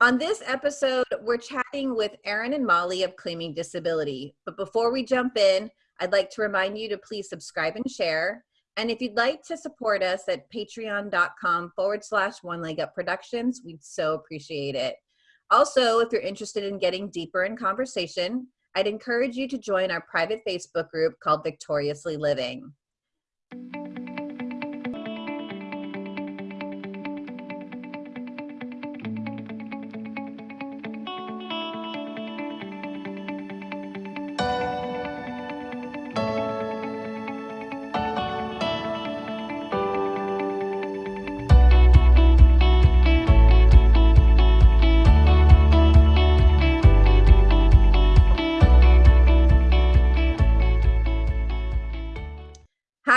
On this episode, we're chatting with Erin and Molly of Claiming Disability. But before we jump in, I'd like to remind you to please subscribe and share. And if you'd like to support us at patreon.com forward slash one leg up productions, we'd so appreciate it. Also, if you're interested in getting deeper in conversation, I'd encourage you to join our private Facebook group called Victoriously Living.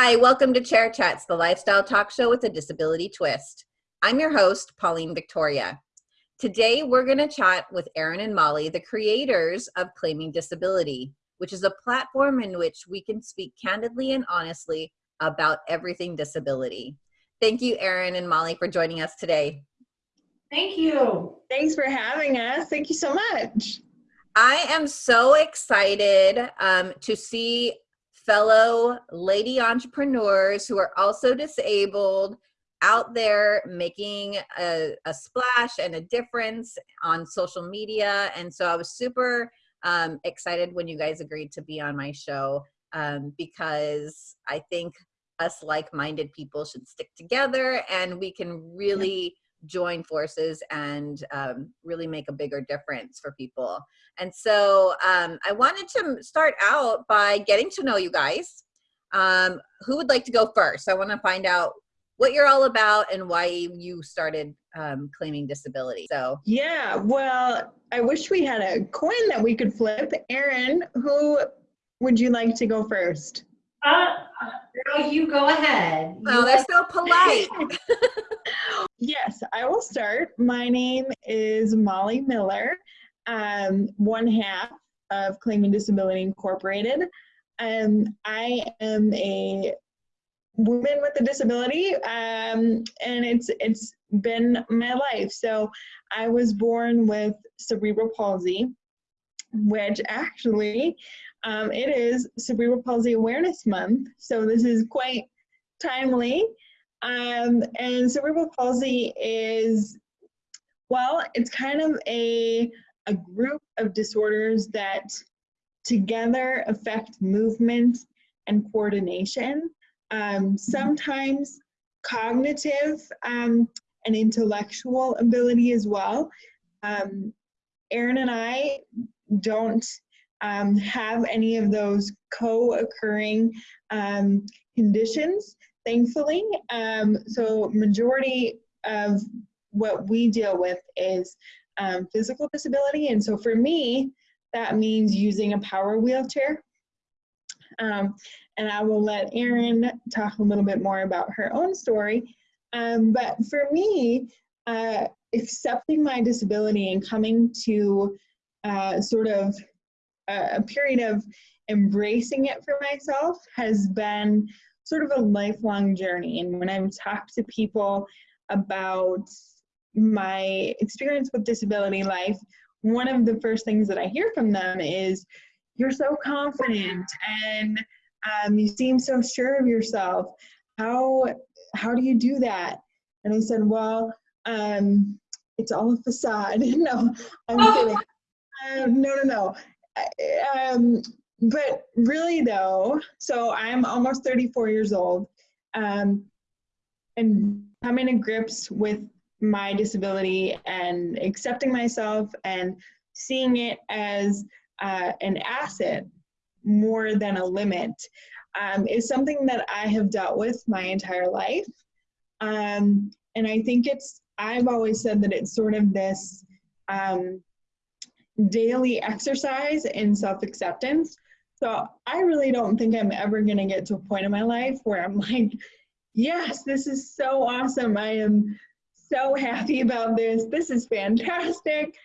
Hi, welcome to Chair Chats, the lifestyle talk show with a disability twist. I'm your host, Pauline Victoria. Today, we're going to chat with Erin and Molly, the creators of Claiming Disability, which is a platform in which we can speak candidly and honestly about everything disability. Thank you, Erin and Molly, for joining us today. Thank you. Thanks for having us. Thank you so much. I am so excited um, to see fellow lady entrepreneurs who are also disabled out there making a, a, splash and a difference on social media. And so I was super um, excited when you guys agreed to be on my show um, because I think us like-minded people should stick together and we can really join forces and um, really make a bigger difference for people. And so um, I wanted to start out by getting to know you guys. Um, who would like to go first? I want to find out what you're all about and why you started um, claiming disability. So yeah, well, I wish we had a coin that we could flip. Erin, who would you like to go first? Uh, girl, you go ahead. Oh, they're so polite. yes, I will start. My name is Molly Miller, um, one half of Claiming Disability Incorporated. Um, I am a woman with a disability, um, and it's it's been my life. So I was born with cerebral palsy, which actually um, it is Cerebral Palsy Awareness Month, so this is quite timely. Um, and cerebral palsy is, well, it's kind of a, a group of disorders that together affect movement and coordination. Um, sometimes cognitive um, and intellectual ability as well. Um, Erin and I don't um, have any of those co-occurring um, conditions, thankfully. Um, so majority of what we deal with is um, physical disability. And so for me, that means using a power wheelchair. Um, and I will let Erin talk a little bit more about her own story. Um, but for me, uh, accepting my disability and coming to uh, sort of a, period of embracing it for myself has been sort of a lifelong journey. And when I've talked to people about my experience with disability life, one of the first things that I hear from them is, You're so confident and um, you seem so sure of yourself. How, how do you do that? And I said, Well, um, it's all a facade. no, I'm kidding. Um, no, no, no um, but really though, so I'm almost 34 years old, um, and coming to grips with my disability and accepting myself and seeing it as uh, an asset more than a limit um, is something that I have dealt with my entire life. Um, and I think it's, I've always said that it's sort of this um, daily exercise in self acceptance. So I really don't think I'm ever going to get to a point in my life where I'm like, yes, this is so awesome. I am so happy about this. This is fantastic.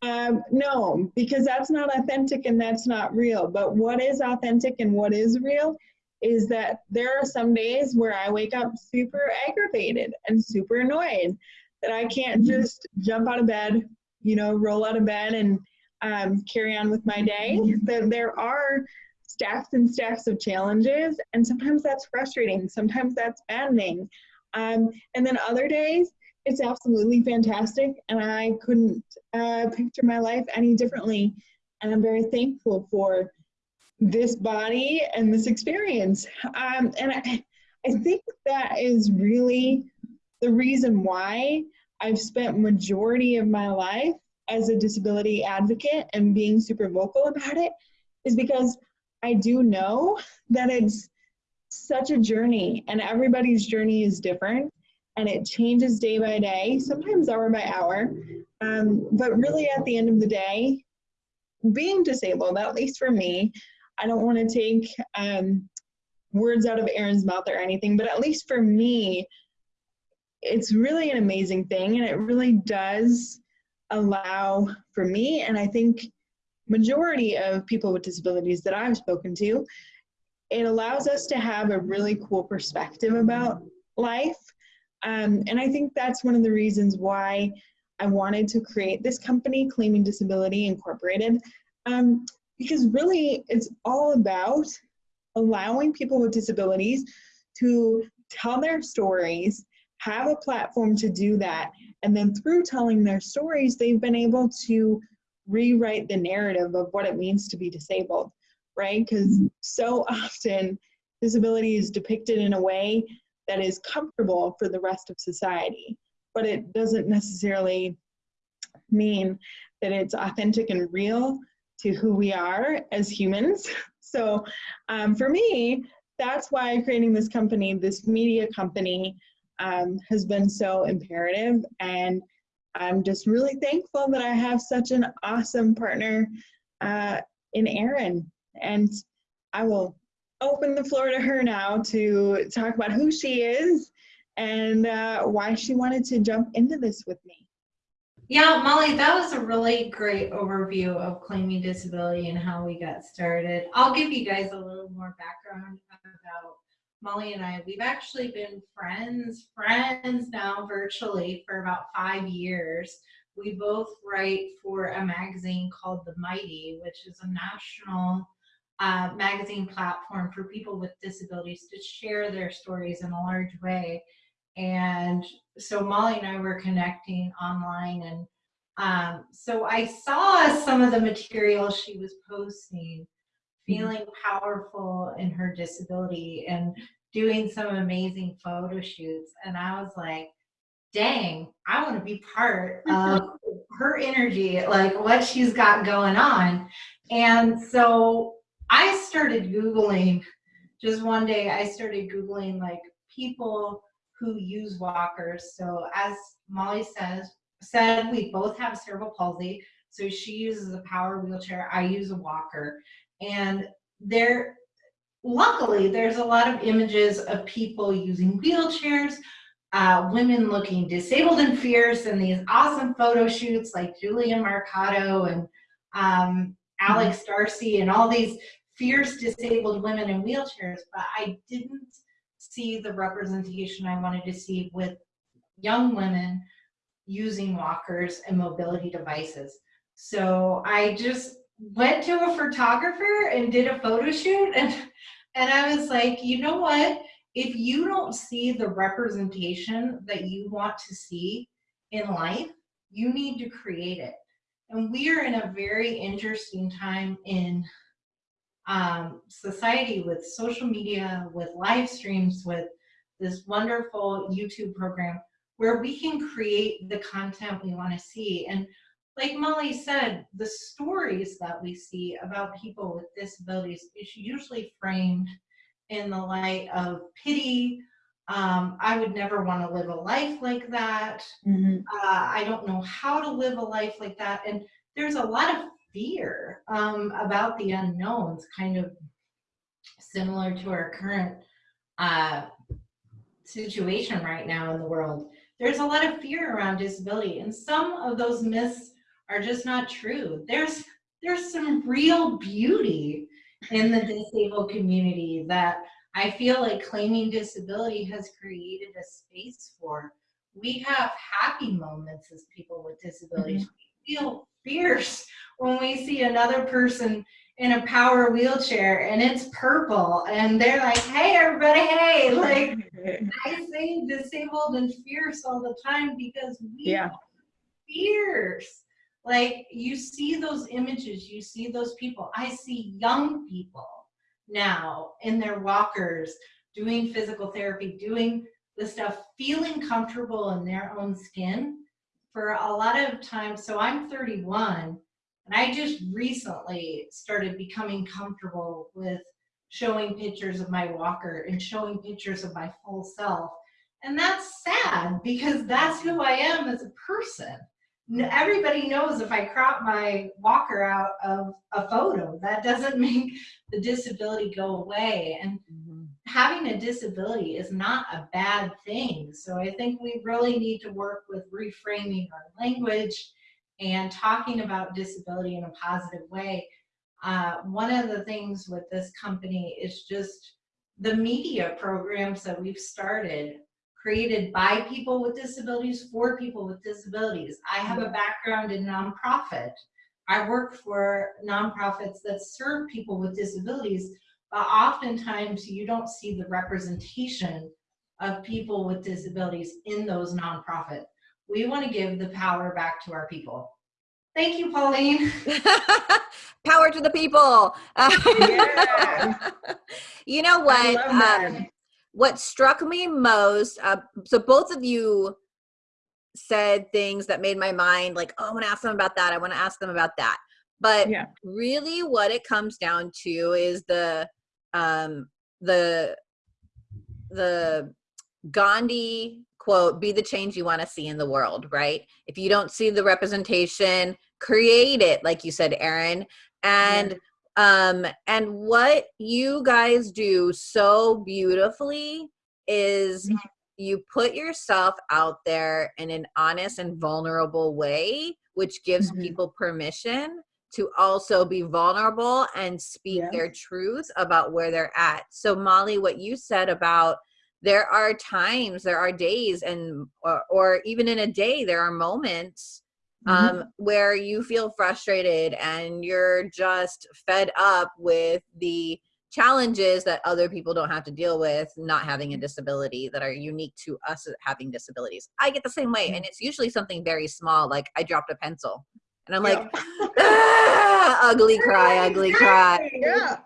Um, no, because that's not authentic and that's not real. But what is authentic and what is real is that there are some days where I wake up super aggravated and super annoyed that I can't just jump out of bed, you know, roll out of bed and um, carry on with my day. That there are stacks and stacks of challenges, and sometimes that's frustrating. Sometimes that's maddening. Um, and then other days, it's absolutely fantastic, and I couldn't uh, picture my life any differently. And I'm very thankful for this body and this experience. Um, and I, I think that is really the reason why I've spent majority of my life as a disability advocate and being super vocal about it is because I do know that it's such a journey and everybody's journey is different and it changes day by day, sometimes hour by hour. Um, but really, at the end of the day, being disabled, at least for me, I don't want to take um, words out of Erin's mouth or anything, but at least for me, it's really an amazing thing and it really does allow for me and I think majority of people with disabilities that I've spoken to, it allows us to have a really cool perspective about life. Um, and I think that's one of the reasons why I wanted to create this company, Claiming Disability Incorporated, um, because really it's all about allowing people with disabilities to tell their stories, have a platform to do that, and then through telling their stories, they've been able to rewrite the narrative of what it means to be disabled, right? Because so often disability is depicted in a way that is comfortable for the rest of society, but it doesn't necessarily mean that it's authentic and real to who we are as humans. So um, for me, that's why creating this company, this media company, um, has been so imperative. And I'm just really thankful that I have such an awesome partner uh, in Erin. And I will open the floor to her now to talk about who she is and uh, why she wanted to jump into this with me. Yeah, Molly, that was a really great overview of claiming disability and how we got started. I'll give you guys a little more background Molly and I. We've actually been friends, friends now virtually for about five years. We both write for a magazine called The Mighty, which is a national uh, magazine platform for people with disabilities to share their stories in a large way. And so Molly and I were connecting online and um, so I saw some of the material she was posting, Mm-hmm. feeling powerful in her disability and doing some amazing photo shoots. And I was like, dang, I want to be part of her energy, like what she's got going on. And so I started Googling, just one day I started Googling like people who use walkers. So as Molly says, said, we both have cerebral palsy. So she uses a power wheelchair, I use a walker. And there, luckily, there's a lot of images of people using wheelchairs, uh, women looking disabled and fierce, and these awesome photo shoots like Julia Marcato and um, Alex Darcy and all these fierce disabled women in wheelchairs, but I didn't see the representation I wanted to see with young women using walkers and mobility devices. So I just went to a photographer and did a photo shoot and and I was like, you know what? If you don't see the representation that you want to see in life, you need to create it. And we are in a very interesting time in um, society with social media, with live streams, with this wonderful YouTube program where we can create the content we want to see. And like Molly said, the stories that we see about people with disabilities is usually framed in the light of pity. Um, I would never want to live a life like that. Mm -hmm. uh, I don't know how to live a life like that. And there's a lot of fear um, about the unknowns, kind of similar to our current uh, situation right now in the world. There's a lot of fear around disability, and some of those myths are just not true. There's there's some real beauty in the disabled community that I feel like claiming disability has created a space for. We have happy moments as people with disabilities. Mm -hmm feel fierce when we see another person in a power wheelchair and it's purple and they're like, hey, everybody, hey, like I say disabled and fierce all the time because we Yeah. are fierce. Like you see those images, you see those people. I see young people now in their walkers doing physical therapy, doing the stuff, feeling comfortable in their own skin for a lot of times. So I'm 31 and I just recently started becoming comfortable with showing pictures of my walker and showing pictures of my full self. And that's sad because that's who I am as a person. Everybody knows if I crop my walker out of a photo, that doesn't make the disability go away. And having a disability is not a bad thing. So I think we really need to work with reframing our language and talking about disability in a positive way. Uh, one of the things with this company is just the media programs that we've started created by people with disabilities for people with disabilities. I have a background in nonprofit. I work for nonprofits that serve people with disabilities, but oftentimes you don't see the representation of people with disabilities in those nonprofits. We want to give the power back to our people. Thank you, Pauline. Power to the people. Yes. you know what? Um. What struck me most uh, so both of you said things that made my mind like oh i want to ask them about that i want to ask them about that. But Yeah. really what it comes down to is the um the the gandhi quote be the change you want to see in the world right? If you don't see the representation create it like you said erin and um and what you guys do so beautifully is Mhm. you put yourself out there in an honest and vulnerable way which gives Mhm. people permission to also be vulnerable and speak Yeah. their truth about where they're at so molly what you said about there are times there are days and or, or even in a day there are moments. Um, where you feel frustrated and you're just fed up with the challenges that other people don't have to deal with not having a disability that are unique to us having disabilities. I get the same way and it's usually something very small like i dropped a pencil and i'm like "Ah, ugly cry ugly cry. yeah.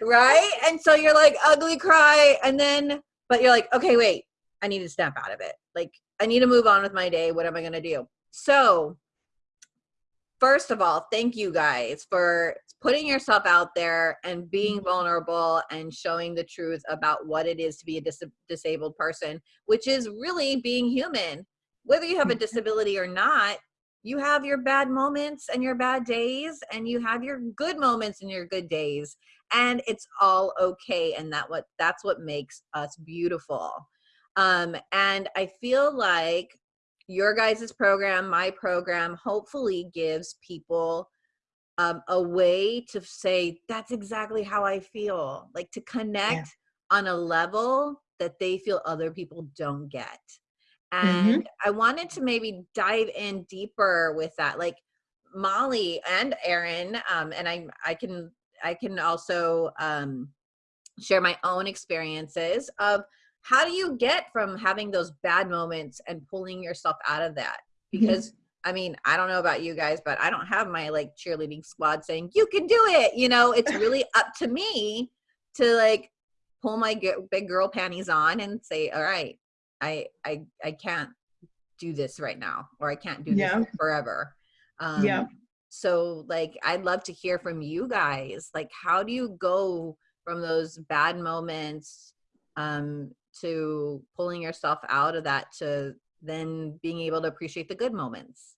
right? And so you're like ugly cry and then but you're like okay wait i need to snap out of it. Like i need to move on with my day. What am i going to do? So first of all thank you guys for putting yourself out there and being vulnerable and showing the truth about what it is to be a dis- disabled person which is really being human. Whether you have a disability or not you have your bad moments and your bad days and you have your good moments and your good days and it's all okay and that what that's what makes us beautiful. Um and i feel like your guys' program my program hopefully gives people um, a way to say that's exactly how i feel like to connect on a level that they feel other people don't get. And i wanted to maybe dive in deeper with that like molly and erin um, and i i can i can also um, share my own experiences of how do you get from having those bad moments and pulling yourself out of that? Because i mean i don't know about you guys but i don't have my like cheerleading squad saying you can do it you know? It's really up to me to like pull my big girl panties on and say all right i i i can't do this right now or i can't do Yeah. this forever. Um Yeah. so like i'd love to hear from you guys. Like how do you go from those bad moments um to pulling yourself out of that to then being able to appreciate the good moments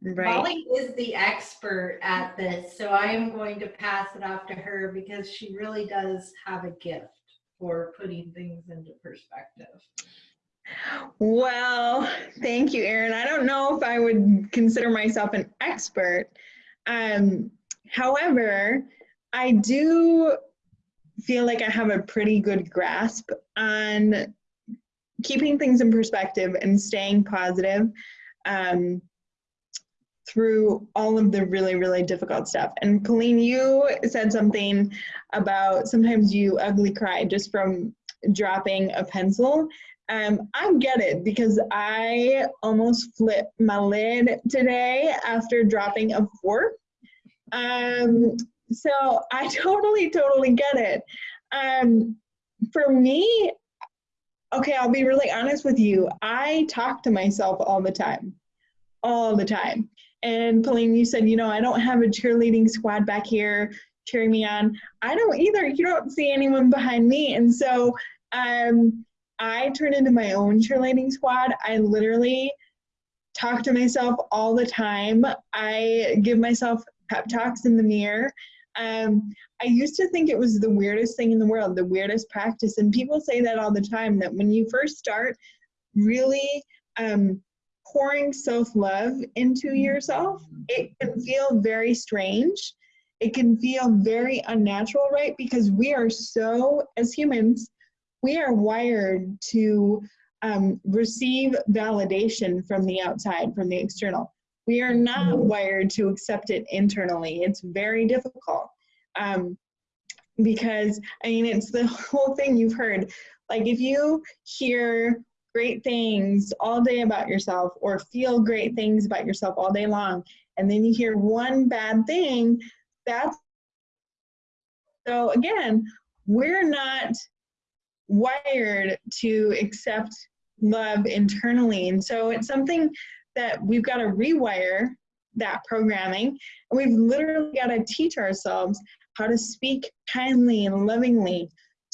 Right. Molly is the expert at this, so I am going to pass it off to her because she really does have a gift for putting things into perspective. Well, thank you, Erin. I don't know if I would consider myself an expert. Um, however, I do feel like I have a pretty good grasp on keeping things in perspective and staying positive um, through all of the really, really difficult stuff. And Colleen, you said something about sometimes you ugly cry just from dropping a pencil. Um, I get it because I almost flipped my lid today after dropping a fork. Um, so I totally, totally get it. Um, for me, okay, I'll be really honest with you. I talk to myself all the time, all the time. And Pauline, you said, you know, I don't have a cheerleading squad back here cheering me on. I don't either. You don't see anyone behind me. And so um, I turn into my own cheerleading squad. I literally talk to myself all the time. I give myself pep talks in the mirror. Um, I used to think it was the weirdest thing in the world, the weirdest practice. And people say that all the time that when you first start really um, pouring self love into yourself, it can feel very strange. It can feel very unnatural, right? Because we are so, as humans, we are wired to um, receive validation from the outside, from the external. We are not wired to accept it internally. It's very difficult. Um, because, I mean, it's the whole thing you've heard. Like, if you hear great things all day about yourself or feel great things about yourself all day long, and then you hear one bad thing, that's so again, we're not wired to accept love internally. And so it's something that we've got to rewire that programming. And we've literally got to teach ourselves how to speak kindly and lovingly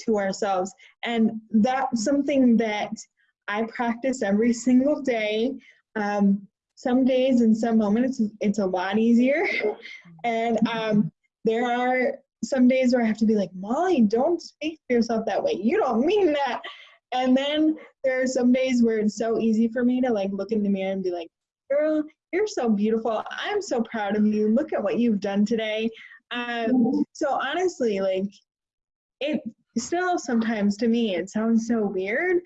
to ourselves. And that's something that I practice every single day. Um, some days and some moments it's a lot easier. And um, there are some days where I have to be like, Molly, don't speak to yourself that way. You don't mean that. And then there are some days where it's so easy for me to like look in the mirror and be like, girl, you're so beautiful. I'm so proud of you. Look at what you've done today. Um, so honestly, like it still sometimes to me, it sounds so weird,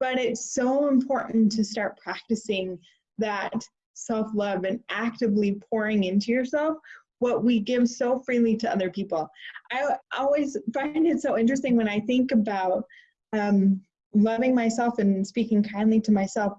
but it's so important to start practicing that self love and actively pouring into yourself what we give so freely to other people. I always find it so interesting when I think about um, loving myself and speaking kindly to myself.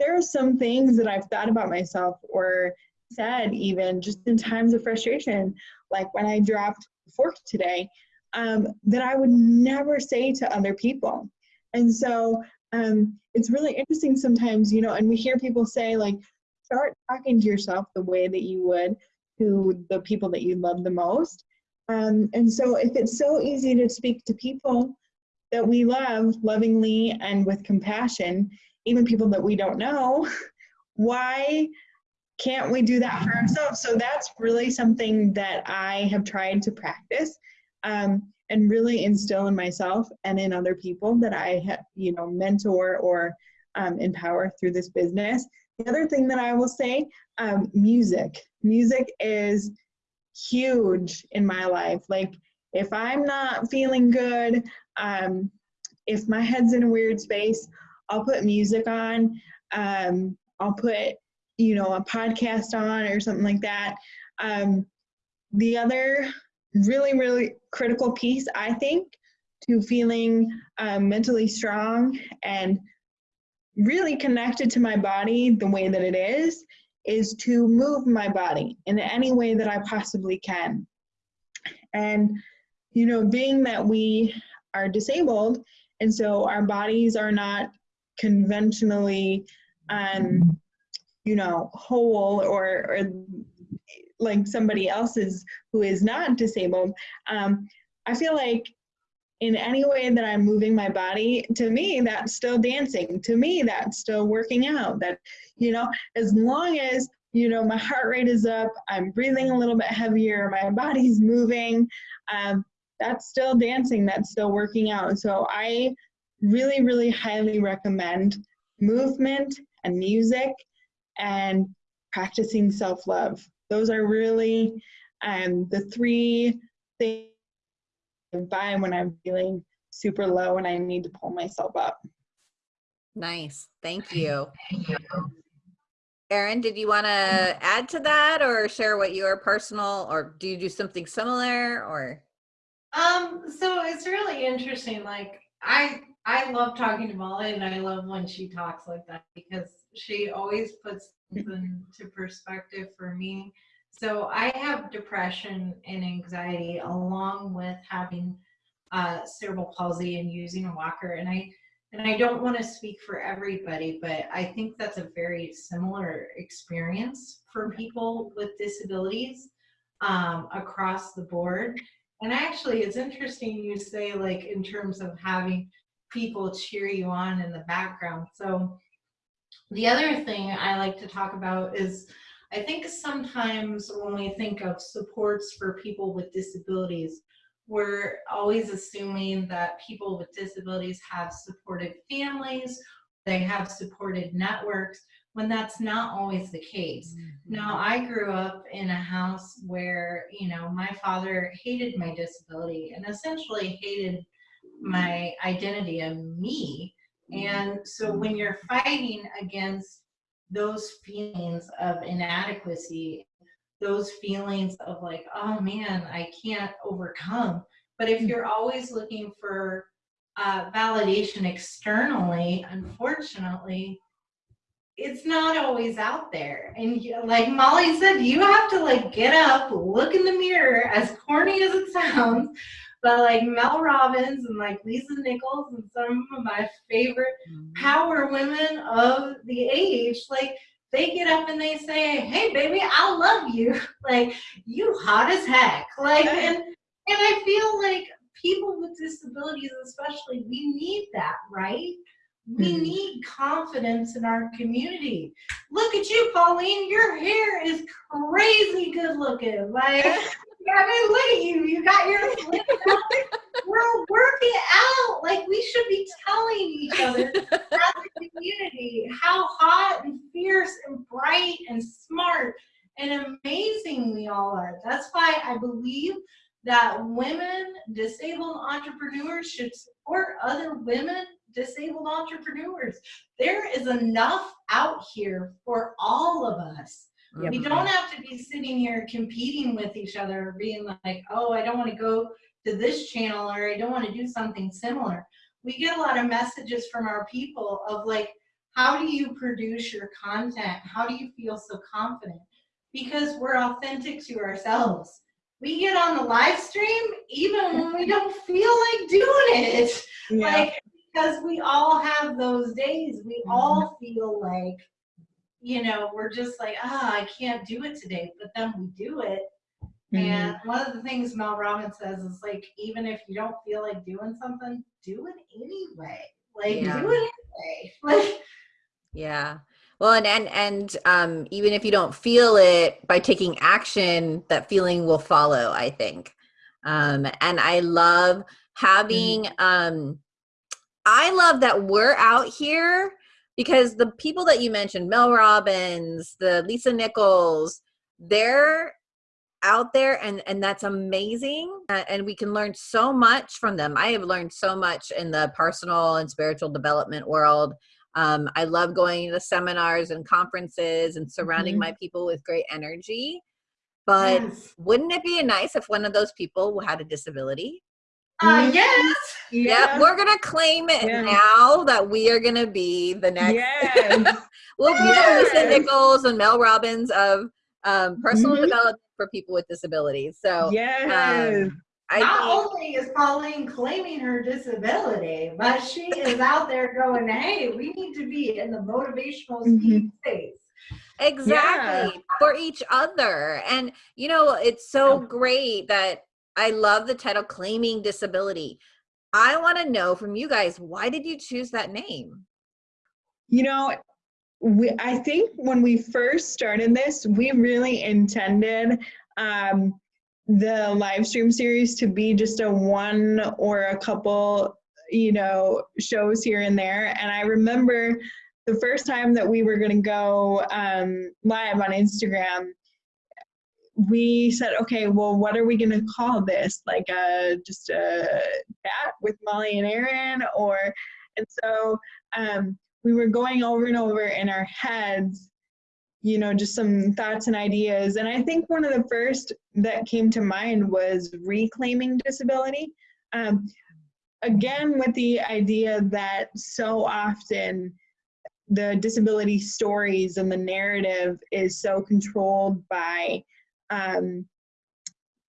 There are some things that I've thought about myself or said even just in times of frustration, like when I dropped the fork today, um, that I would never say to other people. And so um, it's really interesting sometimes, you know, and we hear people say like, start talking to yourself the way that you would to the people that you love the most. Um, and so if it's so easy to speak to people that we love lovingly and with compassion, even people that we don't know, why can't we do that for ourselves? So that's really something that I have tried to practice um, and really instill in myself and in other people that I have, you know, mentor or um, empower through this business. The other thing that I will say, um, music. Music is huge in my life. Like if I'm not feeling good, um, if my head's in a weird space, I'll put music on. Um, I'll put, you know, a podcast on or something like that. Um, the other really, really critical piece, I think, to feeling um, mentally strong and really connected to my body the way that it is, is to move my body in any way that I possibly can. And, you know, being that we are disabled, and so our bodies are not conventionally, um, you know, whole or, or like somebody else's who is not disabled, um, I feel like in any way that I'm moving my body, to me, that's still dancing. To me, that's still working out. That, you know, as long as, you know, my heart rate is up, I'm breathing a little bit heavier, my body's moving, um, that's still dancing, that's still working out. So I really, really highly recommend movement and music and practicing self love. Those are really um, the three things by when I'm feeling super low and I need to pull myself up. Nice. Thank you. Erin, did you want to add to that or share what your personal, or do you do something similar or? Um, so it's really interesting. Like I I love talking to Molly and I love when she talks like that because she always puts things into perspective for me. So I have depression and anxiety along with having uh, cerebral palsy and using a walker. And I and I don't want to speak for everybody, but I think that's a very similar experience for people with disabilities um, across the board. And actually, it's interesting you say like in terms of having people cheer you on in the background. So the other thing I like to talk about is I think sometimes when we think of supports for people with disabilities, we're always assuming that people with disabilities have supportive families, they have supported networks, when that's not always the case. Mm-hmm. Now, I grew up in a house where, you know, my father hated my disability and essentially hated my identity and me. And so when you're fighting against those feelings of inadequacy those feelings of like, oh man, I can't overcome. But if you're always looking for uh, validation externally, unfortunately, it's not always out there. And you, like Molly said, you have to like get up, look in the mirror, as corny as it sounds, but like Mel Robbins and like Lisa Nichols and some of my favorite power women of the age, like they get up and they say, "Hey, baby, I love you. Like you hot as heck." Like and and I feel like people with disabilities, especially, we need that, right? We Mhm. need confidence in our community. Look at you, Pauline. Your hair is crazy good looking. Like, I mean, look at you. You got your We're working out. Like, we should be telling each other as a community how hot and fierce and bright and smart and amazing we all are. That's why I believe that women, disabled entrepreneurs should support other women, disabled entrepreneurs. There is enough out here for all of us. Yep. We don't have to be sitting here competing with each other, being like, oh, I don't want to go to this channel or I don't want to do something similar. We get a lot of messages from our people of like, how do you produce your content? How do you feel so confident? Because we're authentic to ourselves. We get on the live stream even when we don't feel like doing it. Yeah. Like, because we all have those days. We all mm-hmm. feel like, you know, we're just like, ah, I can't do it today. But then we do it. Mhm. And one of the things Mel Robbins says is like, even if you don't feel like doing something, do it anyway. Like, Yeah. do it anyway. Like, Yeah. Well, and, and, and, um, even if you don't feel it by taking action, that feeling will follow, I think. Um, and I love having, um, I love that we're out here because the people that you mentioned, Mel Robbins, the Lisa Nichols, they're out there and and that's amazing uh, and we can learn so much from them i have learned so much in the personal and spiritual development world um, i love going to seminars and conferences and surrounding Mhm. my people with great energy but yes. wouldn't it be nice if one of those people had a disability Uh, yes. yeah, we're gonna claim it Yeah. now that we are gonna be the next Yes. we'll be the Lisa Nichols and Mel Robbins of um, personal Mhm. development for people with disabilities. So yes. um, I Not think, only is Pauline claiming her disability, but she is out there going, hey, we need to be in the motivational speak space. exactly for each other. And you know, it's so great that I love the title claiming disability. I want to know from you guys, why did you choose that name? You know, we, I think when we first started this, we really intended um, the live stream series to be just a one or a couple, you know, shows here and there. And I remember the first time that we were going to go um, live on Instagram, we said, okay, well, what are we going to call this? Like a, just a chat with Molly and Erin? Or, and so um, we were going over and over in our heads you know, just some thoughts and ideas. And I think one of the first that came to mind was reclaiming disability. Um, again, with the idea that so often the disability stories and the narrative is so controlled by, um,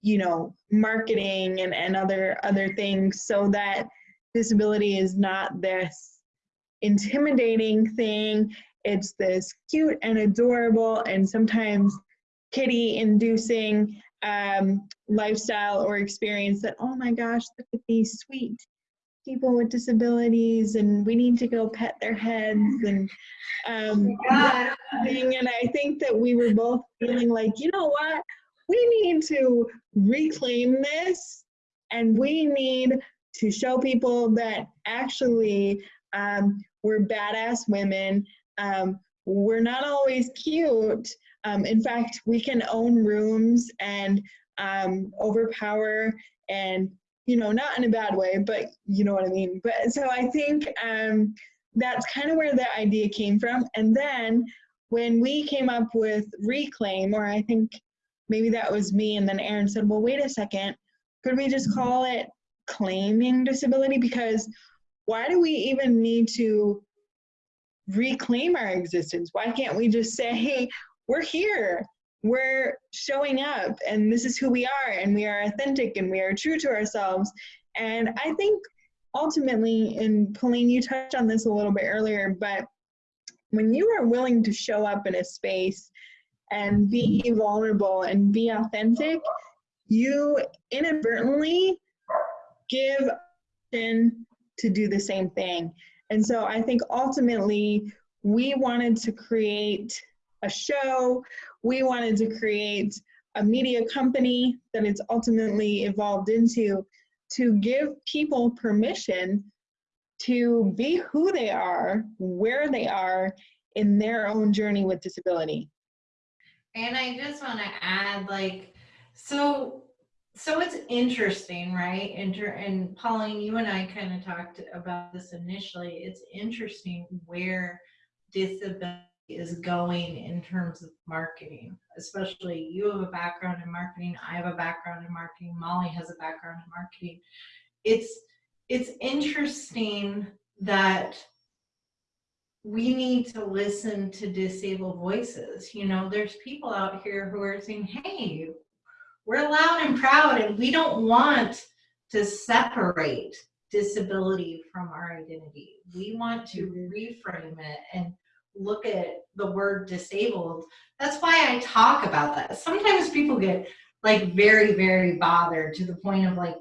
you know, marketing and, and other other things, so that disability is not this intimidating thing. It's this cute and adorable and sometimes kitty inducing um, lifestyle or experience that, oh my gosh, look at these sweet people with disabilities and we need to go pet their heads and um, God. thing. And I think that we were both feeling like, you know what, we need to reclaim this and we need to show people that actually um, we're badass women um, we're not always cute. Um, in fact, we can own rooms and um, overpower and, you know, not in a bad way, but you know what I mean. But so I think um, that's kind of where the idea came from. And then when we came up with Reclaim, or I think maybe that was me, and then Erin said, well, wait a second, could we just call it claiming disability? Because why do we even need to reclaim our existence? Why can't we just say, hey, we're here, we're showing up, and this is who we are, and we are authentic, and we are true to ourselves? And I think ultimately, and Pauline, you touched on this a little bit earlier, but when you are willing to show up in a space and be vulnerable and be authentic, you inadvertently give in to do the same thing. And so I think ultimately we wanted to create a show, we wanted to create a media company that it's ultimately evolved into to give people permission to be who they are, where they are in their own journey with disability. And I just want to add, like, so so it's interesting, right? Inter and Pauline, you and I kind of talked about this initially. It's interesting where disability is going in terms of marketing, especially you have a background in marketing, I have a background in marketing, Molly has a background in marketing. It's it's interesting that we need to listen to disabled voices. You know, there's people out here who are saying, hey, we're loud and proud and we don't want to separate disability from our identity. We want to mm-hmm. reframe it and look at the word disabled. That's why I talk about that. Sometimes people get like very, very bothered to the point of like,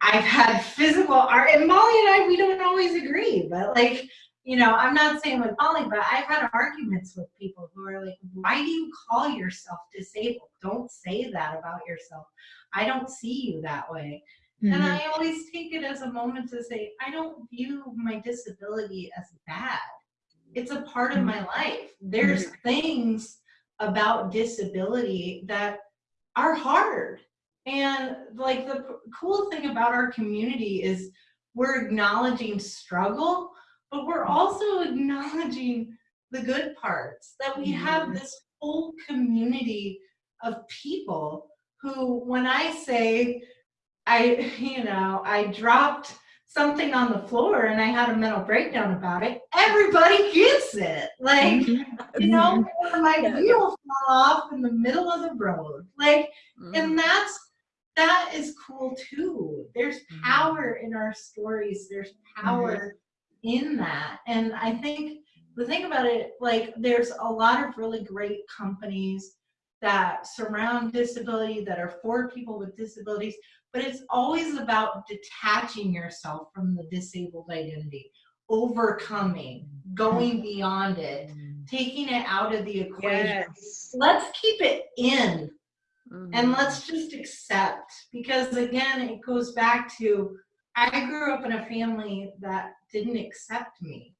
I've had physical art, and Molly and I, we don't always agree, but like, you know, I'm not saying with Molly, but I've had arguments with people who are like, why do you call yourself disabled? Don't say that about yourself. I don't see you that way. Mm-hmm. And I always take it as a moment to say, I don't view my disability as bad. It's a part of my life. There's mm-hmm. things about disability that are hard. And like the cool thing about our community is we're acknowledging struggle but we're also acknowledging the good parts that we have mm-hmm. this whole community of people who when i say i you know i dropped something on the floor and i had a mental breakdown about it everybody gets it. Like mm-hmm. you know mm-hmm. my wheel fell off in the middle of the road. Like and that's that is cool too. There's power in our stories. There's power in that. And I think the thing about it, like there's a lot of really great companies that surround disability, that are for people with disabilities, but it's always about detaching yourself from the disabled identity, overcoming, going beyond it, taking it out of the equation. Yes. Let's keep it in mm-hmm. and let's just accept because again, it goes back to I grew up in a family that didn't accept me.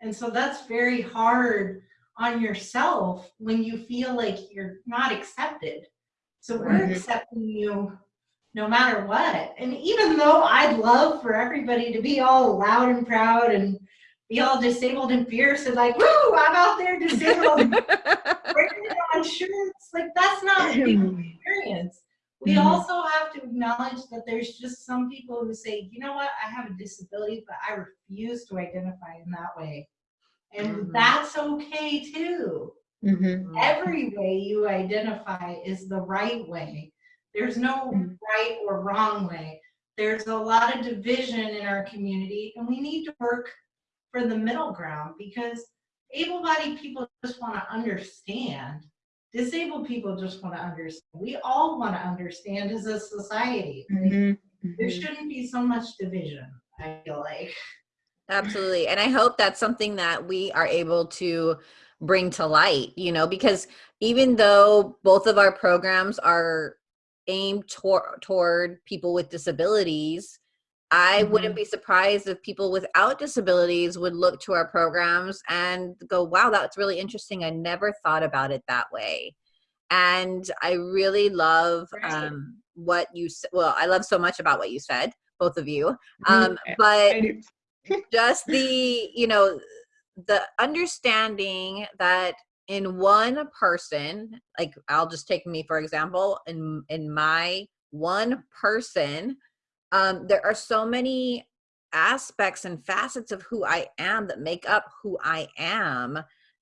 And so that's very hard on yourself when you feel like you're not accepted. So we're accepting you no matter what. And even though I'd love for everybody to be all loud and proud and be all disabled and fierce and like, woo, I'm out there disabled. regular insurance, like that's not people's experience. We Mhm. also have to acknowledge that there's just some people who say, you know what, I have a disability, but I refuse to identify in that way. And Mhm. that's okay too. Mhm. Every way you identify is the right way. There's no right or wrong way. There's a lot of division in our community, and we need to work for the middle ground because able-bodied people just want to understand. Disabled people just want to understand. We all want to understand as a society. Mhm. There Mhm. shouldn't be so much division, I feel like. Absolutely. And I hope that's something that we are able to bring to light, you know, because even though both of our programs are aimed tor- toward people with disabilities, I wouldn't Mhm. be surprised if people without disabilities would look to our programs and go, wow, that's really interesting. I never thought about it that way. And I really love um, what you said. Well, I love so much about what you said, both of you. Mhm. Um, but just the you know the understanding that in one person like i'll just take me for example in in my one person um there are so many aspects and facets of who i am that make up who i am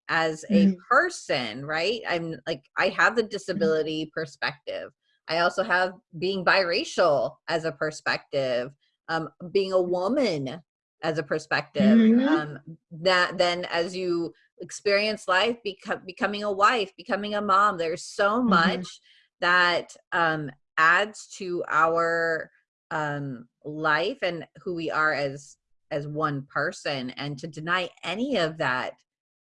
as a Mhm. person right? I'm like i have the disability perspective. I also have being biracial as a perspective um being a woman as a perspective Mhm. um that then as you experience life become becoming a wife becoming a mom there's so Mhm. much that um adds to our um life and who we are as as one person and to deny any of that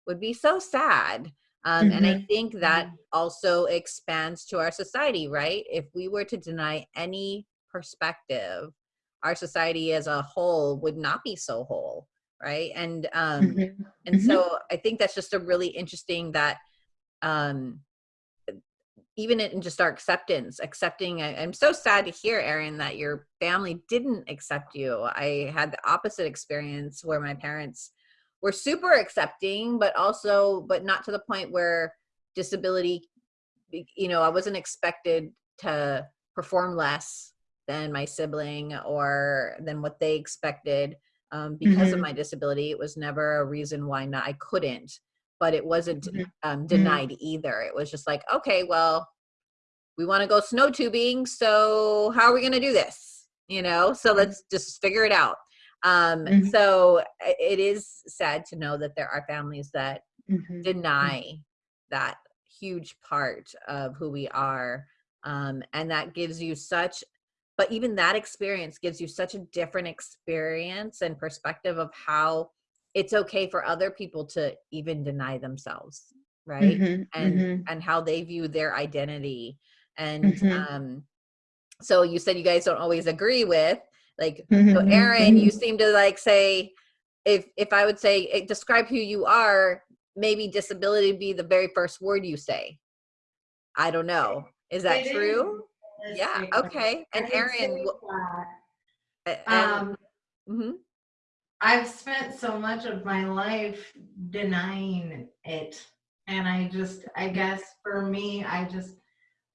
would be so sad um and i Mhm. think that Mhm. also expands to our society right if we were to deny any perspective our society as a whole would not be so whole right and um Mhm. and Mhm. so i think that's just a really interesting that um even in just our acceptance accepting I, i'm so sad to hear erin that your family didn't accept you i had the opposite experience where my parents were super accepting but also but not to the point where disability you know i wasn't expected to perform less than my sibling or than what they expected um, because of Mhm. my disability it was never a reason why not i couldn't but it wasn't Mhm. um, denied either. It was just like okay well we want to go snow tubing so how are we going to do this? You know so let's just figure it out. Um, so it is sad to know that there are families that deny that huge part of who we are um, and that gives you such but even that experience gives you such a different experience and perspective of how it's okay for other people to even deny themselves right Mhm. and Mhm. and how they view their identity and Mhm. um so you said you guys don't always agree with like so Mhm. erin you Mhm. seem to like say if if i would say eh, describe who you are maybe disability be the very first word you say i don't know is that It is yeah okay and erin say wh- that, a- and Um, mhm. I've spent so much of my life denying it. And I just, I guess for me, I just,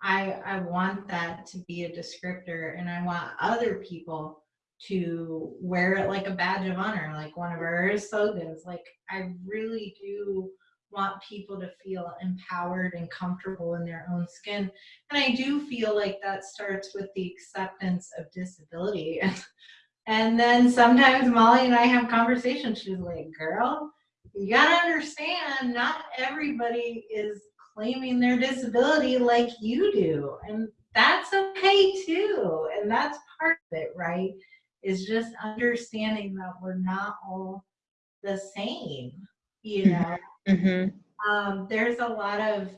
I, I want that to be a descriptor and I want other people to wear it like a badge of honor, like one of our slogans. Like, I really do want people to feel empowered and comfortable in their own skin. And I do feel like that starts with the acceptance of disability. And then sometimes Molly and I have conversations. She's like, girl, you gotta understand, not everybody is claiming their disability like you do. And that's okay too. And that's part of it, right? Is just understanding that we're not all the same, you Mhm. Know? Mhm. Um, there's a lot of,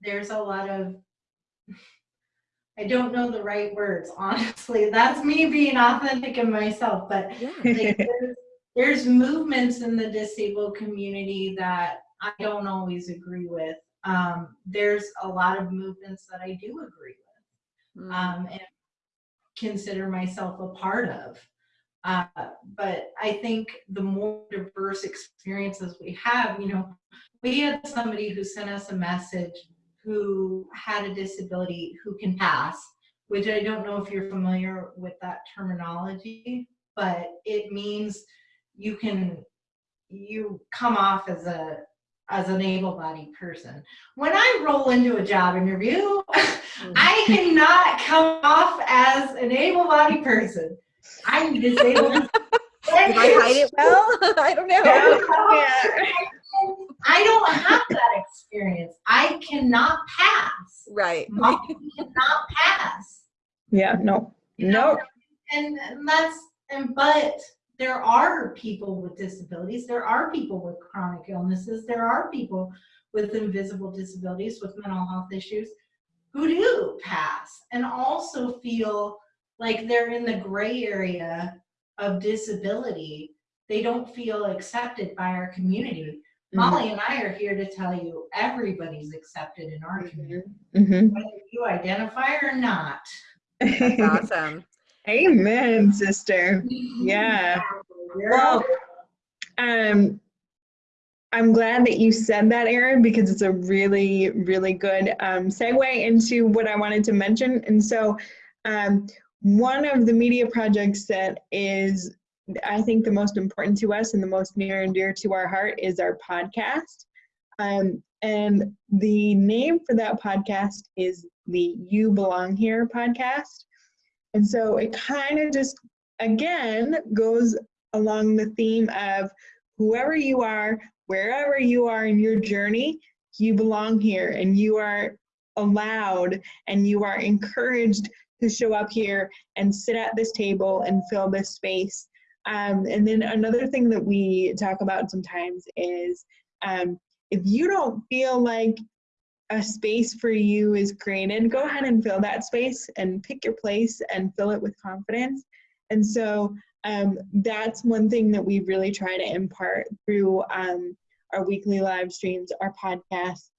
there's a lot of I don't know the right words, honestly. That's me being authentic in myself, but yeah like there's, there's movements in the disabled community that I don't always agree with. Um, there's a lot of movements that I do agree with Mm. um, and consider myself a part of. Uh, but I think the more diverse experiences we have, you know, we had somebody who sent us a message who had a disability who can pass, which I don't know if you're familiar with that terminology, but it means you can you come off as a as an able-bodied person. When I roll into a job interview, I cannot come off as an able-bodied person. I'm disabled. Did I hide it well? I don't know. I don't have that experience. I cannot pass. Right. Mom cannot pass. Yeah, no, you know? no. And, and that's and but there are people with disabilities. There are people with chronic illnesses. There are people with invisible disabilities, with mental health issues, who do pass and also feel like they're in the gray area of disability. They don't feel accepted by our community. Mm-hmm. Molly and I are here to tell you everybody's accepted in our community, Mhm. whether you identify or not. That's awesome. Amen, sister. Yeah. Well, um, I'm glad that you said that, Erin, because it's a really, really good um, segue into what I wanted to mention. And so, um, one of the media projects that is, I think, the most important to us and the most near and dear to our heart is our podcast. Um, and the name for that podcast is the You Belong Here podcast. And so it kind of just, again, goes along the theme of whoever you are, wherever you are in your journey, you belong here and you are allowed and you are encouraged to show up here and sit at this table and fill this space. Um, and then another thing that we talk about sometimes is um, if you don't feel like a space for you is created, go ahead and fill that space and pick your place and fill it with confidence. And so um, that's one thing that we really try to impart through um, our weekly live streams, our podcasts,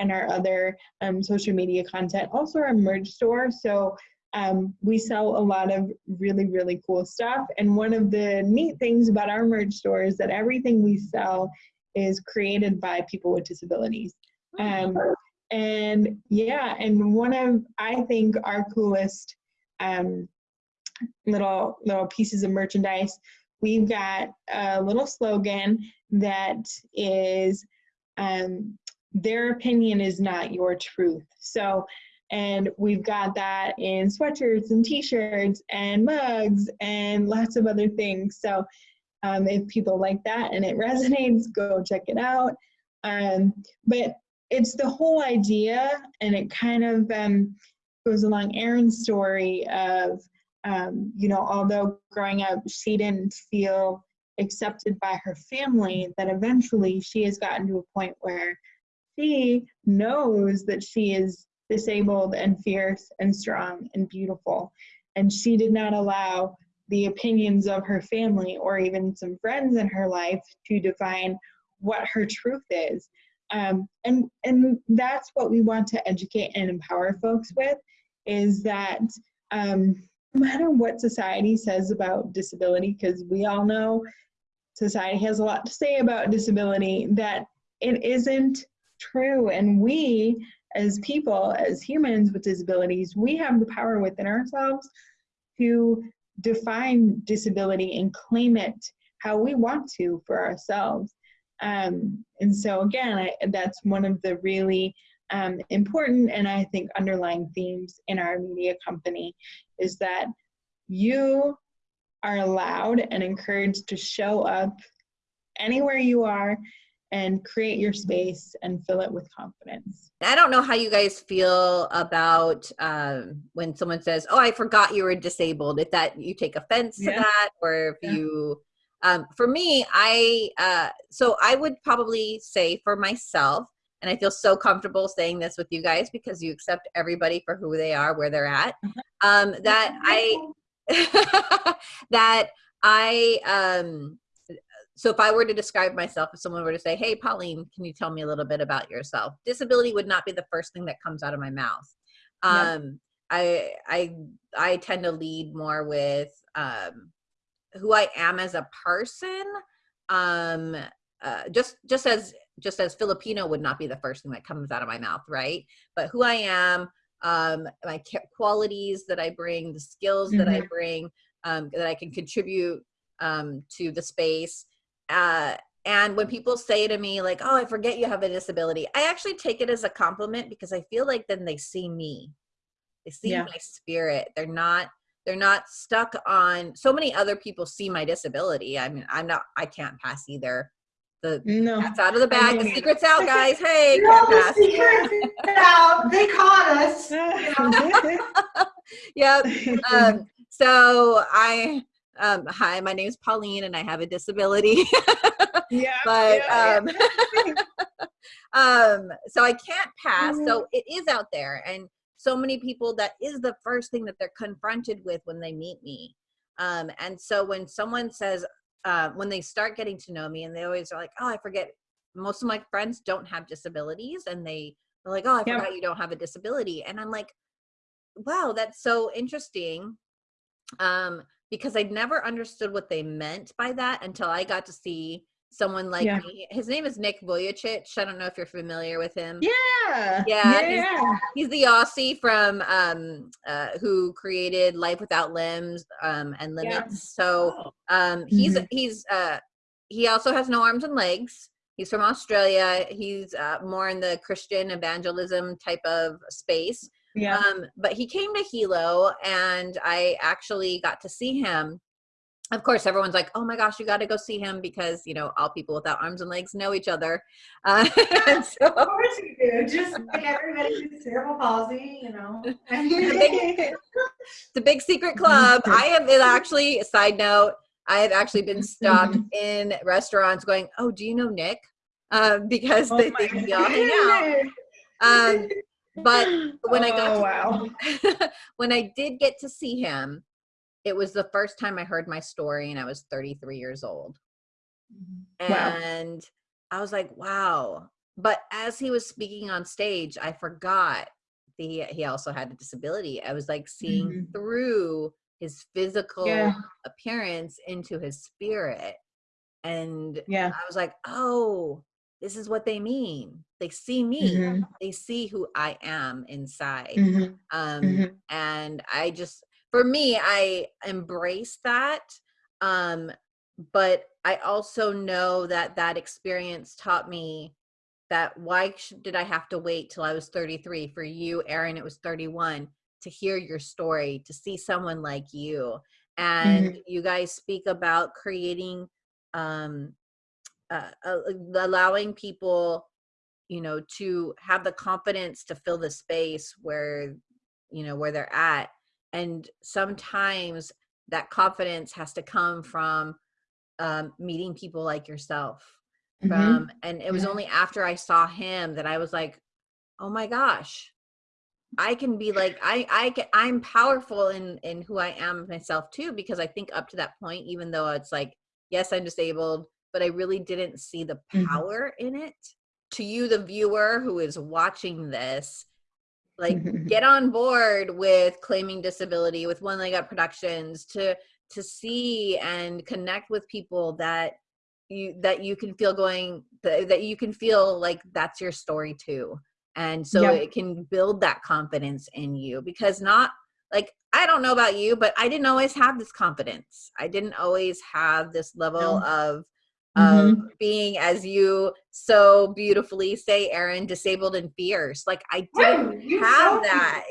and our other um, social media content. Also, our merch store. So um, we sell a lot of really, really cool stuff. And one of the neat things about our merch store is that everything we sell is created by people with disabilities. Um, and yeah, and one of I think our coolest um, little little pieces of merchandise, we've got a little slogan that is um, their opinion is not your truth. So, and we've got that in sweatshirts and t-shirts and mugs and lots of other things. So, um, if people like that and it resonates, go check it out. Um, but it's the whole idea, and it kind of um, goes along Erin's story of, um, you know, although growing up she didn't feel accepted by her family, that eventually she has gotten to a point where she knows that she is disabled and fierce and strong and beautiful. And she did not allow the opinions of her family or even some friends in her life to define what her truth is. Um, and and that's what we want to educate and empower folks with is that um, no matter what society says about disability, because we all know society has a lot to say about disability, that it isn't true. And we, as people, as humans with disabilities, we have the power within ourselves to define disability and claim it how we want to for ourselves. Um, and so again, I, that's one of the really um, important and I think underlying themes in our media company is that you are allowed and encouraged to show up anywhere you are and create your space and fill it with confidence. I don't know how you guys feel about um, when someone says, "Oh, I forgot you were disabled." If that you take offense to that, or if Yeah. you, um, for me, I uh, so I would probably say for myself, and I feel so comfortable saying this with you guys because you accept everybody for who they are, where they're at. Um, that I that I um so if I were to describe myself, if someone were to say, "Hey, Pauline, can you tell me a little bit about yourself?" Disability would not be the first thing that comes out of my mouth. Um, I I I tend to lead more with um, who I am as a person, um, uh, just just as just as Filipino would not be the first thing that comes out of my mouth, right? But who I am, um, my qualities that I bring, the skills mm-hmm. that I mm-hmm. bring, um, that I can contribute um, to the space. Uh, and when people say to me like, "Oh, I forget you have a disability," I actually take it as a compliment because I feel like then they see me, they see yeah. my spirit. They're not they're not stuck on so many other people see my disability. I mean i'm not i can't pass either. The no. cat's out of the bag. The secret's out guys. Hey no, the secret's out. They caught us yep. Um, so i um, hi my name is pauline and i have a disability yeah but yeah, um yeah. um so i can't pass mm-hmm. so it is out there and so many people that is the first thing that they're confronted with when they meet me um, and so when someone says uh, when they start getting to know me and they always are like oh i forget most of my friends don't have disabilities and they are like oh i forgot you don't have a disability and i'm like wow that's so interesting um, because i'd never understood what they meant by that until i got to see someone like yeah. me. His name is Nick Vujicic. I don't know if you're familiar with him. Yeah. Yeah. yeah. He's, he's, the Aussie from um uh who created Life Without Limbs um and Limits. Yeah. So oh. um he's mm-hmm. he's uh he also has no arms and legs. He's from Australia. He's uh, more in the Christian evangelism type of space. Yeah. Um, but he came to Hilo and I actually got to see him. Of course everyone's like oh my gosh you got to go see him because you know all people without arms and legs know each other. Uh, so, of course you do. Just like everybody with cerebral palsy you know? The, big, the big secret club. I have actually side note i have actually been stopped in restaurants going oh do you know nick? Uh, because oh they think we all hang out. um, but when oh, i got oh, to, wow. when i did get to see him it was the first time I heard my story and I was 33 years old. Mm-hmm. And. I was like, wow. But as he was speaking on stage, I forgot he he also had a disability. I was like seeing mm-hmm. through his physical yeah. appearance into his spirit. And yeah. I was like, oh, this is what they mean. They see me. Mm-hmm. They see who I am inside. Mm-hmm. Um, mm-hmm. and I just for me, I embrace that. Um, but I also know that that experience taught me that why did I have to wait till I was 33? For you, Erin, it was 31 to hear your story, to see someone like you. And mm-hmm. you guys speak about creating, um, uh, uh, allowing people, you know, to have the confidence to fill the space where, you know, where they're at and sometimes that confidence has to come from um, meeting people like yourself mm-hmm. from and it was yeah. only after i saw him that i was like oh my gosh i can be like i i can, i'm powerful in in who i am myself too because i think up to that point even though it's like yes i'm disabled but i really didn't see the mm-hmm. power mm-hmm. in it to you the viewer who is watching this like get on board with claiming disability with one leg up productions to to see and connect with people that you that you can feel going that, you can feel like that's your story too and so yep. it can build that confidence in you because not like i don't know about you but i didn't always have this confidence i didn't always have this level no. of mm-hmm. being as you so beautifully say Erin disabled and fierce like I didn't have that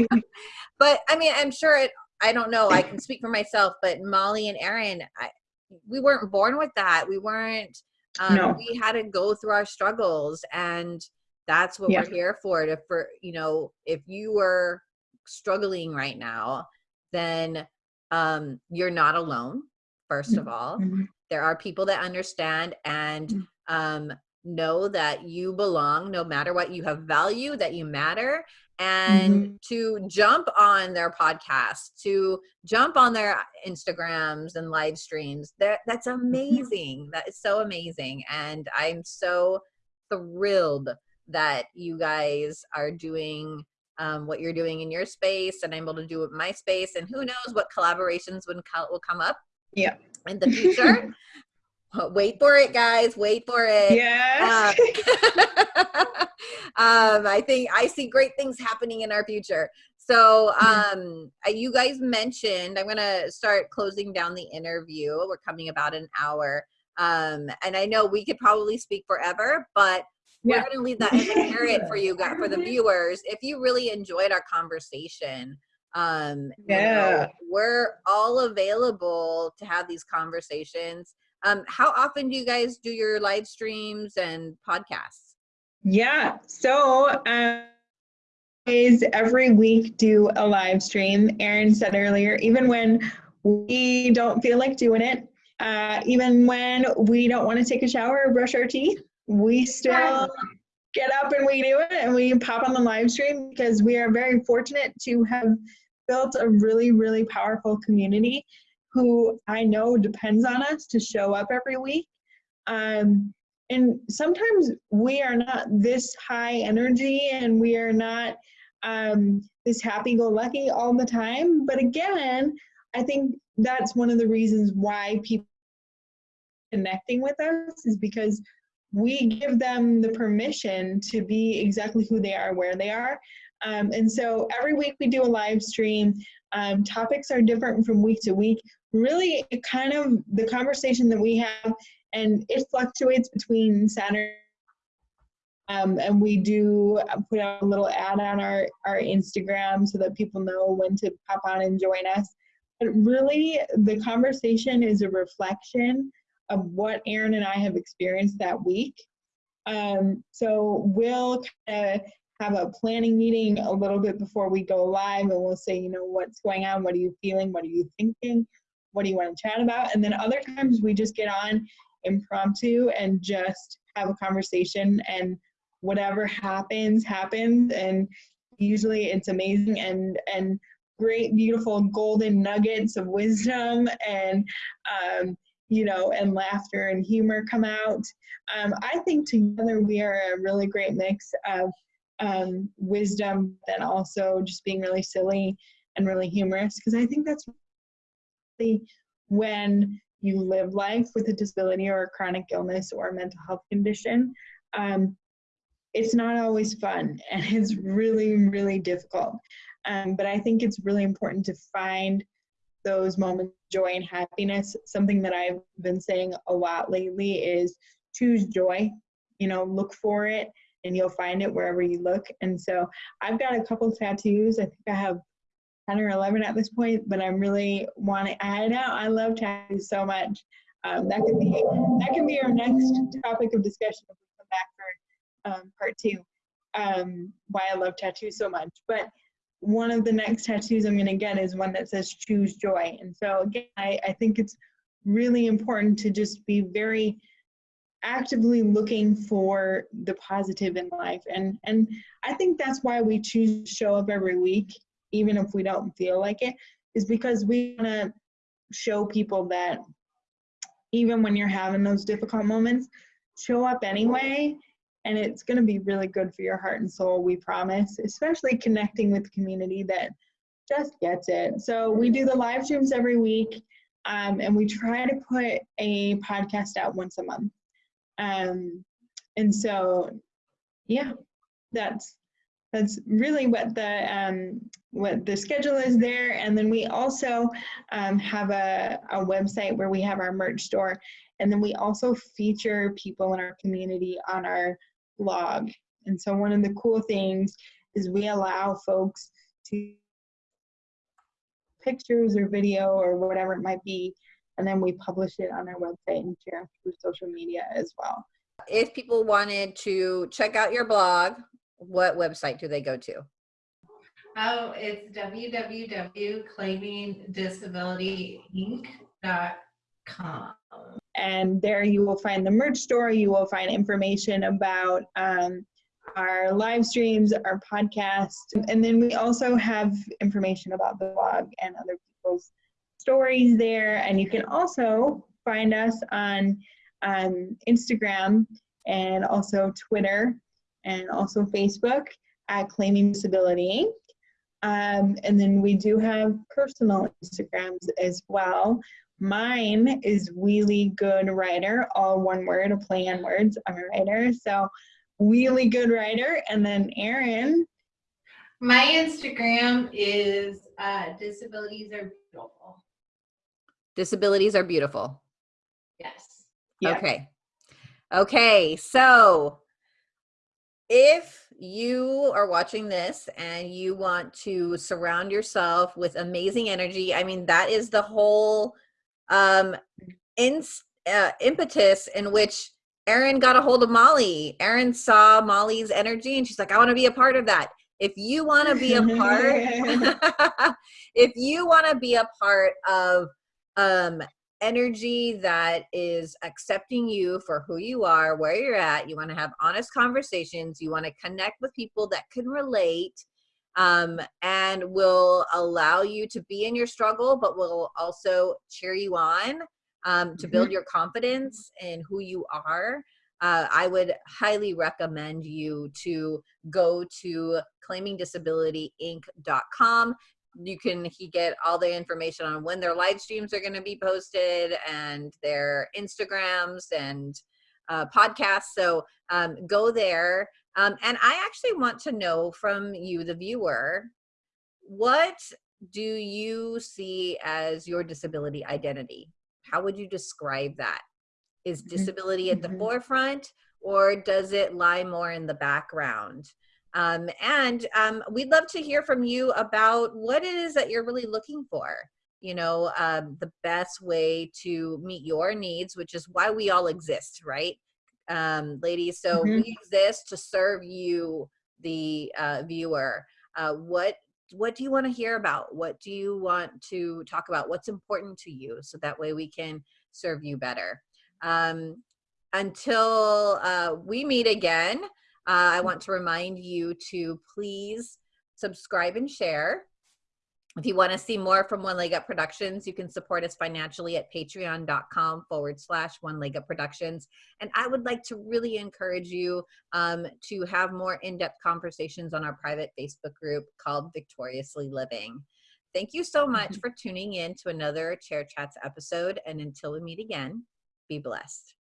but I mean I'm sure it I don't know I can speak for myself but Molly and Erin I, we weren't born with that we weren't um, no. we had to go through our struggles and that's what yeah. we're here for to for you know if you were struggling right now then um you're not alone first of all mm-hmm there are people that understand and mm. um, know that you belong no matter what you have value that you matter and mm-hmm. to jump on their podcast to jump on their instagrams and live streams that that's mm-hmm. amazing that is so amazing and i'm so thrilled that you guys are doing um, what you're doing in your space and I'm able to do it in my space. And who knows what collaborations will, will come up yeah. in the future. wait for it, guys. Wait for it. Yeah. Um, um, I think I see great things happening in our future. So, um, uh, you guys mentioned, I'm going to start closing down the interview. We're coming about an hour. Um, and I know we could probably speak forever, but we're going to leave that as a carrot for you guys, for the viewers. If you really enjoyed our conversation, um, you know, Yeah. we're all available to have these conversations. Um, how often do you guys do your live streams and podcasts? Yeah. So, um, is every week do a live stream. Erin said earlier, even when we don't feel like doing it, uh, even when we don't want to take a shower or brush our teeth, we still get up and we do it and we pop on the live stream because we are very fortunate to have built a really, really powerful community who I know depends on us to show up every week. Um, and sometimes we are not this high energy and we are not um, this happy go lucky all the time. But again, I think that's one of the reasons why people connecting with us is because we give them the permission to be exactly who they are, where they are. Um, and so every week we do a live stream. Um, topics are different from week to week. Really, kind of the conversation that we have, and it fluctuates between Saturday. Um, and we do put out a little ad on our, our Instagram so that people know when to pop on and join us. But really, the conversation is a reflection of what Erin and I have experienced that week. Um, so we'll kind of have a planning meeting a little bit before we go live and we'll say, you know, what's going on? What are you feeling? What are you thinking? What do you want to chat about? And then other times we just get on impromptu and just have a conversation and whatever happens, happens. And usually it's amazing and, and great, beautiful golden nuggets of wisdom and, um, you know, and laughter and humor come out. Um, I think together we are a really great mix of um, wisdom and also just being really silly and really humorous because I think that's really when you live life with a disability or a chronic illness or a mental health condition. Um, it's not always fun and it's really, really difficult. Um, but I think it's really important to find those moments of joy and happiness. Something that I've been saying a lot lately is choose joy, you know, look for it and you'll find it wherever you look. And so I've got a couple tattoos. I think I have 10 or 11 at this point, but I'm really wanting, I know I love tattoos so much. Um, that could be, that can be our next topic of discussion if we come back for um, part two, um, why I love tattoos so much. But one of the next tattoos I'm gonna get is one that says choose joy. And so again, I, I think it's really important to just be very actively looking for the positive in life. And, and I think that's why we choose to show up every week, even if we don't feel like it, is because we wanna show people that even when you're having those difficult moments, show up anyway and it's going to be really good for your heart and soul we promise especially connecting with community that just gets it. So we do the live streams every week um, and we try to put a podcast out once a month. Um, and so yeah that's that's really what the um, what the schedule is there. And then we also um, have a, a website where we have our merch store. And then we also feature people in our community on our blog. And so one of the cool things is we allow folks to pictures or video or whatever it might be, and then we publish it on our website and share through social media as well. If people wanted to check out your blog, what website do they go to? Oh, it's www.claimingdisabilityinc.com. And there you will find the merch store. You will find information about um, our live streams, our podcast, and then we also have information about the blog and other people's stories there. And you can also find us on um, Instagram and also Twitter and also Facebook. at Claiming Disability. Um, and then we do have personal Instagrams as well. Mine is Wheelie Good Writer, all one word, a play on words. I'm a writer. So Wheelie Good Writer. And then Erin. My Instagram is uh, disabilities are beautiful. Disabilities are beautiful. Yes. Yeah. Okay. Okay. So if you are watching this and you want to surround yourself with amazing energy, I mean, that is the whole um, in, uh, impetus in which Erin got a hold of Molly. Erin saw Molly's energy and she's like, I want to be a part of that. If you want to be a part, if you want to be a part of um, energy that is accepting you for who you are, where you're at, you want to have honest conversations, you want to connect with people that can relate um, and will allow you to be in your struggle, but will also cheer you on um, to build your confidence in who you are. Uh, I would highly recommend you to go to claimingdisabilityinc.com. You can he get all the information on when their live streams are going to be posted and their Instagrams and uh, podcasts. So um, go there. Um, and I actually want to know from you, the viewer, what do you see as your disability identity? How would you describe that? Is disability at the Mhm. forefront or does it lie more in the background? Um, and um, we'd love to hear from you about what it is that you're really looking for. You know, um, the best way to meet your needs, which is why we all exist, right? Um, ladies, so Mhm. we exist to serve you, the uh, viewer. Uh, what what do you want to hear about? What do you want to talk about? What's important to you? So that way we can serve you better. Um, until uh, we meet again, uh, I want to remind you to please subscribe and share. If you want to see more from One Leg Up Productions, you can support us financially at patreon.com forward slash One Leg Up Productions. And I would like to really encourage you um, to have more in-depth conversations on our private Facebook group called Victoriously Living. Thank you so much for tuning in to another Chair Chats episode. And until we meet again, be blessed.